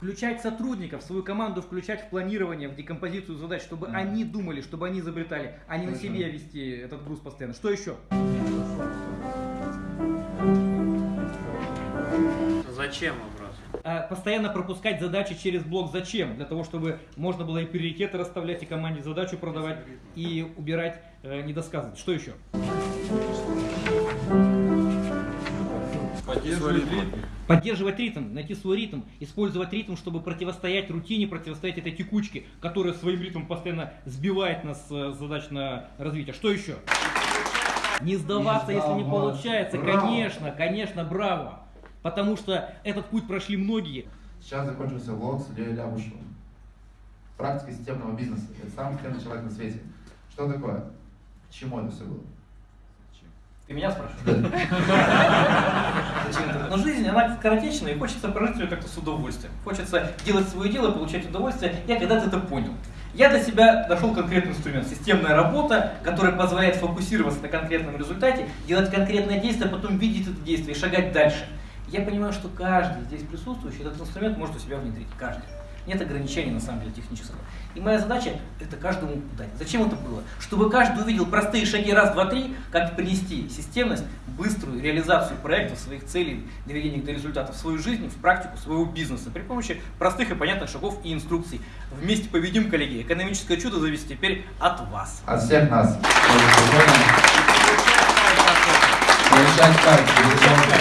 Включать сотрудников, свою команду включать в планирование, в декомпозицию задач, чтобы они думали, чтобы они изобретали, а не на себе вести этот груз постоянно. Что еще? Зачем вопрос? А, Постоянно пропускать задачи через блок «Зачем?» Для того, чтобы можно было и приоритеты расставлять, и команде задачу продавать, и убирать э, недосказанность. Что еще? Поддерживать ритм, найти свой ритм, использовать ритм, чтобы противостоять рутине, противостоять этой текучке, которая своим ритмом постоянно сбивает нас с задач на развитие. Что еще? Не сдаваться, Не если не сдаваться. получается. Браво. Конечно, конечно, браво. Потому что этот путь прошли многие. Сейчас закончился влог с Ильей Лябушевым. Практика системного бизнеса. Это самый ценный человек на свете. Что такое? К чему это все было? Ты меня спрашиваешь? Но жизнь, она скоротечная, и хочется прожить ее как-то с удовольствием. Хочется делать свое дело, получать удовольствие. Я когда-то это понял. Я для себя нашел конкретный инструмент. Системная работа, которая позволяет фокусироваться на конкретном результате, делать конкретное действие, а потом видеть это действие и шагать дальше. Я понимаю, что каждый здесь присутствующий этот инструмент может у себя внедрить. Каждый. Нет ограничений, на самом деле, технического. И моя задача это каждому дать. Зачем это было? Чтобы каждый увидел простые шаги раз, два, три, как принести системность, быструю реализацию проектов, своих целей, доведение до результата в свою жизнь, в практику своего бизнеса при помощи простых и понятных шагов и инструкций. Вместе победим, коллеги. Экономическое чудо зависит теперь от вас. От всех нас. Получать кайф, получать кайф.